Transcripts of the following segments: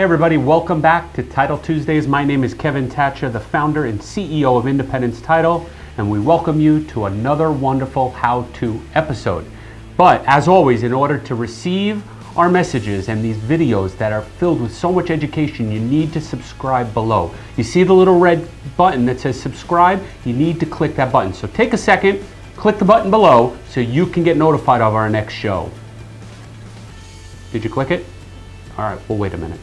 Hey everybody, welcome back to Title Tuesdays. My name is Kevin Thatcher, the founder and CEO of Independence Title, and we welcome you to another wonderful how-to episode. But as always, in order to receive our messages and these videos that are filled with so much education, you need to subscribe below. You see the little red button that says subscribe? You need to click that button. So take a second, click the button below so you can get notified of our next show. Did you click it? All right, well, wait a minute.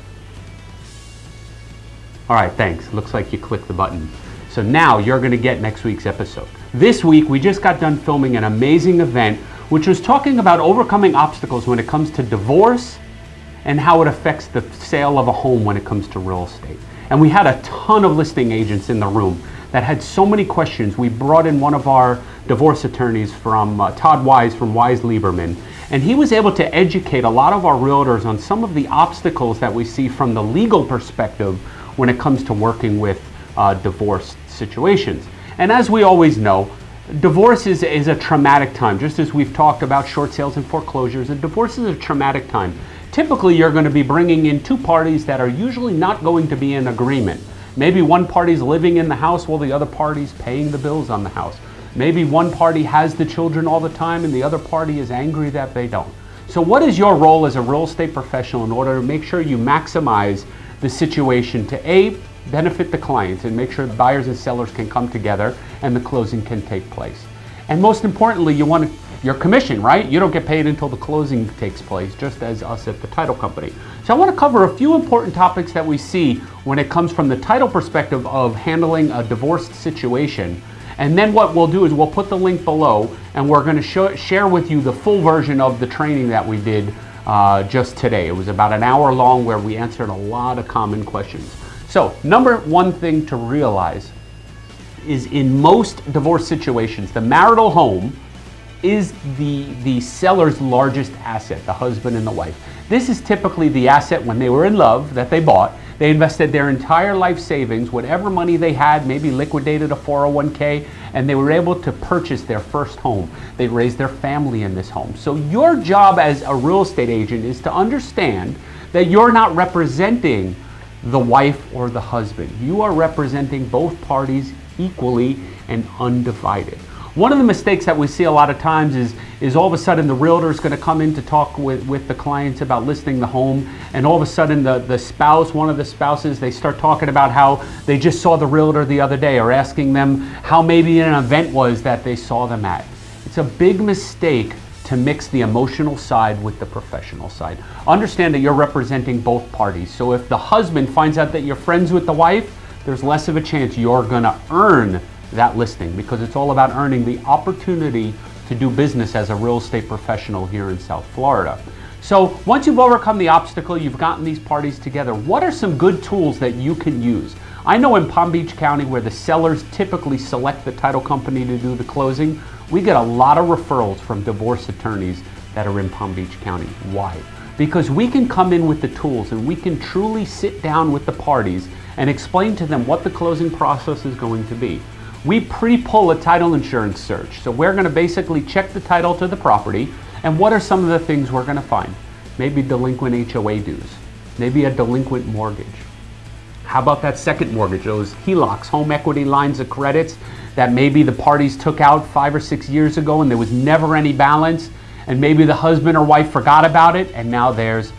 All right, thanks. Looks like you clicked the button. So now you're going to get next week's episode. This week, we just got done filming an amazing event which was talking about overcoming obstacles when it comes to divorce and how it affects the sale of a home when it comes to real estate. And we had a ton of listing agents in the room that had so many questions. We brought in one of our divorce attorneys from uh, Todd Wise from Wise Lieberman, and he was able to educate a lot of our realtors on some of the obstacles that we see from the legal perspective when it comes to working with uh, divorce situations. And as we always know, divorce is, is a traumatic time. Just as we've talked about short sales and foreclosures, and divorce is a traumatic time. Typically, you're going to be bringing in two parties that are usually not going to be in agreement. Maybe one party's living in the house while the other party's paying the bills on the house. Maybe one party has the children all the time and the other party is angry that they don't. So what is your role as a real estate professional in order to make sure you maximize the situation to A, benefit the clients and make sure buyers and sellers can come together and the closing can take place. And most importantly, you want your commission, right? You don't get paid until the closing takes place, just as us at the title company. So I want to cover a few important topics that we see when it comes from the title perspective of handling a divorced situation. And then what we'll do is we'll put the link below and we're going to show, share with you the full version of the training that we did uh, just today. It was about an hour long where we answered a lot of common questions. So number one thing to realize is in most divorce situations, the marital home is the, the seller's largest asset, the husband and the wife. This is typically the asset when they were in love that they bought. They invested their entire life savings, whatever money they had, maybe liquidated a 401k, and they were able to purchase their first home. They raised their family in this home. So your job as a real estate agent is to understand that you're not representing the wife or the husband. You are representing both parties equally and undivided. One of the mistakes that we see a lot of times is, is all of a sudden the realtor is going to come in to talk with, with the clients about listing the home and all of a sudden the, the spouse, one of the spouses, they start talking about how they just saw the realtor the other day or asking them how maybe an event was that they saw them at. It's a big mistake to mix the emotional side with the professional side. Understand that you're representing both parties. So if the husband finds out that you're friends with the wife, there's less of a chance you're gonna earn that listing because it's all about earning the opportunity to do business as a real estate professional here in South Florida. So once you've overcome the obstacle, you've gotten these parties together, what are some good tools that you can use? I know in Palm Beach County where the sellers typically select the title company to do the closing, we get a lot of referrals from divorce attorneys that are in Palm Beach County. Why? Because we can come in with the tools and we can truly sit down with the parties and explain to them what the closing process is going to be. We pre-pull a title insurance search. So we're gonna basically check the title to the property and what are some of the things we're gonna find? Maybe delinquent HOA dues, maybe a delinquent mortgage. How about that second mortgage, those HELOCs, home equity lines of credits that maybe the parties took out five or six years ago and there was never any balance and maybe the husband or wife forgot about it and now there's,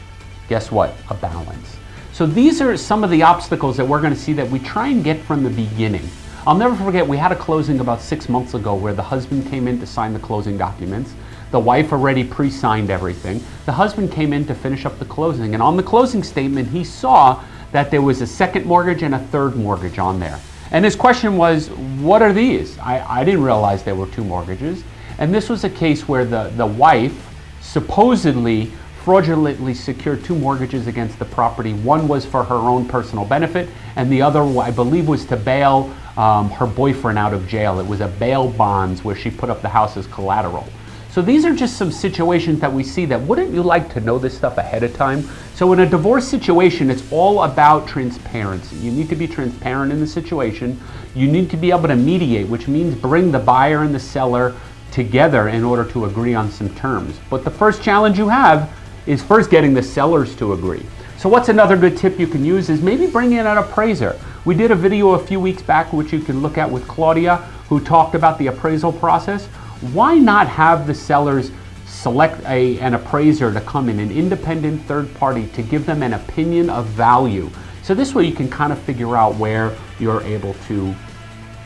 guess what, a balance. So these are some of the obstacles that we're gonna see that we try and get from the beginning. I'll never forget, we had a closing about six months ago where the husband came in to sign the closing documents. The wife already pre-signed everything. The husband came in to finish up the closing and on the closing statement, he saw that there was a second mortgage and a third mortgage on there. And his question was, what are these? I, I didn't realize there were two mortgages. And this was a case where the, the wife supposedly fraudulently secured two mortgages against the property. One was for her own personal benefit, and the other, I believe, was to bail um, her boyfriend out of jail. It was a bail bonds where she put up the house as collateral. So these are just some situations that we see that wouldn't you like to know this stuff ahead of time? So in a divorce situation, it's all about transparency. You need to be transparent in the situation. You need to be able to mediate, which means bring the buyer and the seller together in order to agree on some terms. But the first challenge you have is first getting the sellers to agree. So what's another good tip you can use is maybe bring in an appraiser. We did a video a few weeks back which you can look at with Claudia who talked about the appraisal process. Why not have the sellers select a, an appraiser to come in, an independent third party to give them an opinion of value. So this way you can kind of figure out where you're able to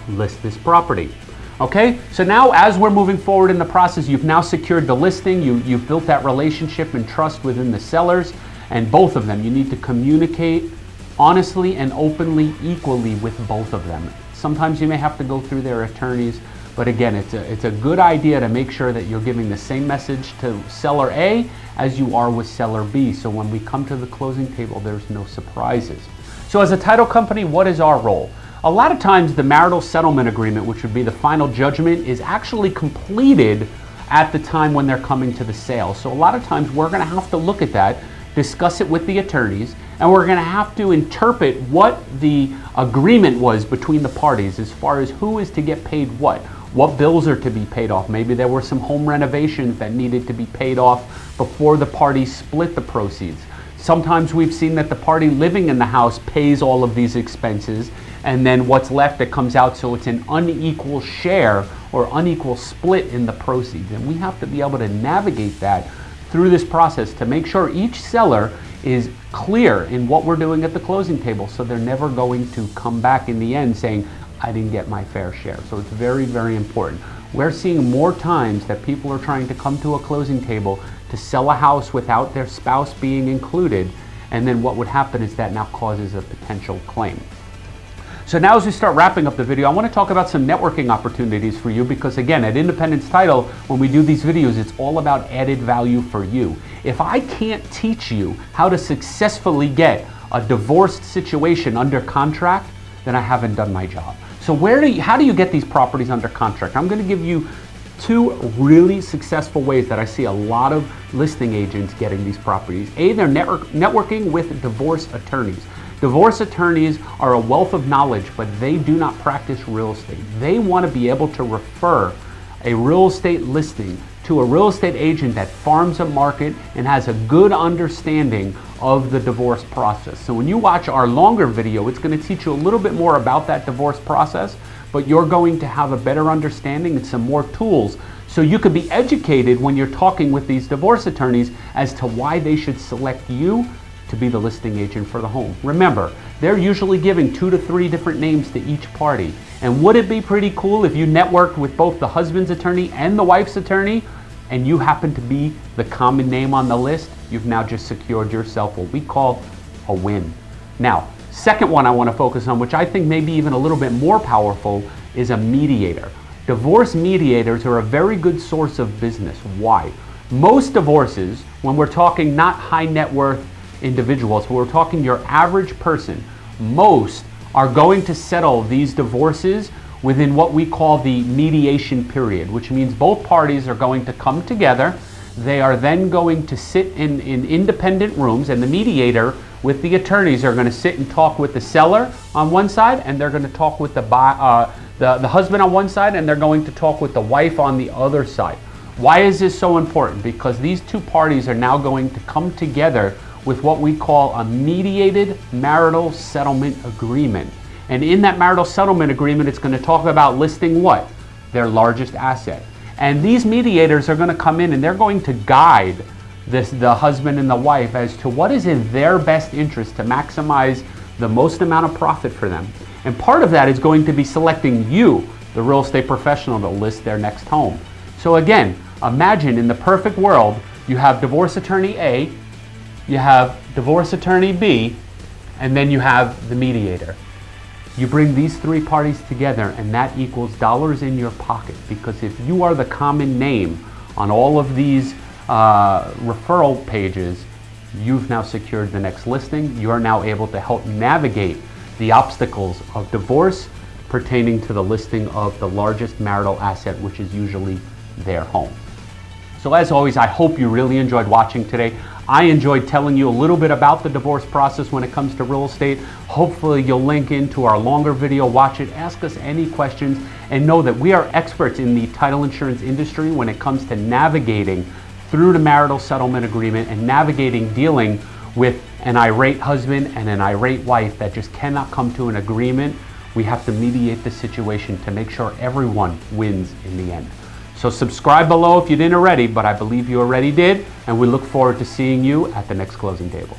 list this property. Okay, so now as we're moving forward in the process, you've now secured the listing, you, you've built that relationship and trust within the sellers, and both of them, you need to communicate honestly and openly equally with both of them. Sometimes you may have to go through their attorneys, but again, it's a, it's a good idea to make sure that you're giving the same message to seller A as you are with seller B. So when we come to the closing table, there's no surprises. So as a title company, what is our role? A lot of times the marital settlement agreement, which would be the final judgment, is actually completed at the time when they're coming to the sale. So a lot of times we're gonna have to look at that, discuss it with the attorneys, and we're gonna have to interpret what the agreement was between the parties as far as who is to get paid what what bills are to be paid off. Maybe there were some home renovations that needed to be paid off before the parties split the proceeds. Sometimes we've seen that the party living in the house pays all of these expenses and then what's left that comes out so it's an unequal share or unequal split in the proceeds. And we have to be able to navigate that through this process to make sure each seller is clear in what we're doing at the closing table so they're never going to come back in the end saying, I didn't get my fair share. So it's very, very important. We're seeing more times that people are trying to come to a closing table to sell a house without their spouse being included. And then what would happen is that now causes a potential claim. So now as we start wrapping up the video, I want to talk about some networking opportunities for you because again, at Independence Title, when we do these videos, it's all about added value for you. If I can't teach you how to successfully get a divorced situation under contract, then I haven't done my job. So where do you, how do you get these properties under contract? I'm going to give you two really successful ways that I see a lot of listing agents getting these properties. A, they're network, networking with divorce attorneys. Divorce attorneys are a wealth of knowledge, but they do not practice real estate. They want to be able to refer a real estate listing to a real estate agent that farms a market and has a good understanding of the divorce process. So when you watch our longer video, it's going to teach you a little bit more about that divorce process, but you're going to have a better understanding and some more tools so you could be educated when you're talking with these divorce attorneys as to why they should select you to be the listing agent for the home. Remember, they're usually giving two to three different names to each party. And would it be pretty cool if you networked with both the husband's attorney and the wife's attorney and you happen to be the common name on the list? You've now just secured yourself what we call a win. Now, second one I want to focus on, which I think may be even a little bit more powerful, is a mediator. Divorce mediators are a very good source of business. Why? Most divorces, when we're talking not high net worth individuals, we're talking your average person, most are going to settle these divorces within what we call the mediation period, which means both parties are going to come together. They are then going to sit in, in independent rooms, and the mediator with the attorneys are going to sit and talk with the seller on one side, and they're going to talk with the, uh, the, the husband on one side, and they're going to talk with the wife on the other side. Why is this so important? Because these two parties are now going to come together with what we call a mediated marital settlement agreement. And in that marital settlement agreement, it's going to talk about listing what? Their largest asset. And these mediators are going to come in and they're going to guide this, the husband and the wife as to what is in their best interest to maximize the most amount of profit for them. And part of that is going to be selecting you, the real estate professional, to list their next home. So again, imagine in the perfect world, you have divorce attorney A you have divorce attorney B, and then you have the mediator. You bring these three parties together and that equals dollars in your pocket because if you are the common name on all of these uh, referral pages, you've now secured the next listing. You are now able to help navigate the obstacles of divorce pertaining to the listing of the largest marital asset, which is usually their home. So as always, I hope you really enjoyed watching today. I enjoyed telling you a little bit about the divorce process when it comes to real estate. Hopefully you'll link into our longer video, watch it, ask us any questions, and know that we are experts in the title insurance industry when it comes to navigating through the marital settlement agreement and navigating dealing with an irate husband and an irate wife that just cannot come to an agreement, we have to mediate the situation to make sure everyone wins in the end. So subscribe below if you didn't already, but I believe you already did, and we look forward to seeing you at the next closing table.